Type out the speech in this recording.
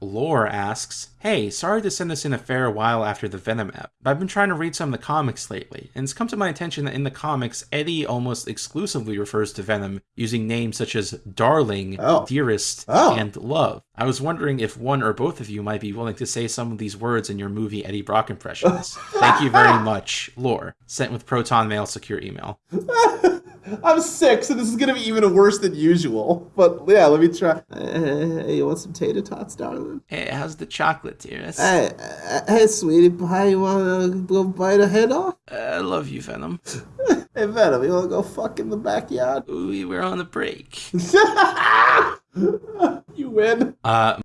Lore asks, Hey, sorry to send this in a fair while after the Venom app, but I've been trying to read some of the comics lately, and it's come to my attention that in the comics, Eddie almost exclusively refers to Venom using names such as Darling, Oh. Dearest, Oh. and Love. I was wondering if one or both of you might be willing to say some of these words in your movie Eddie Brock impressions. Thank you very much, Lore. Sent with Proton Mail secure email. I'm sick, so this is gonna be even worse than usual. But yeah, let me try. Hey, you want some tater tots, darling? Hey, how's the chocolate, dearest? Hey, uh, hey, sweetie pie, you wanna go bite a head off? I love you, Venom. Hey, Venom, you wanna go fuck in the backyard? We were on a break. you win. Uh,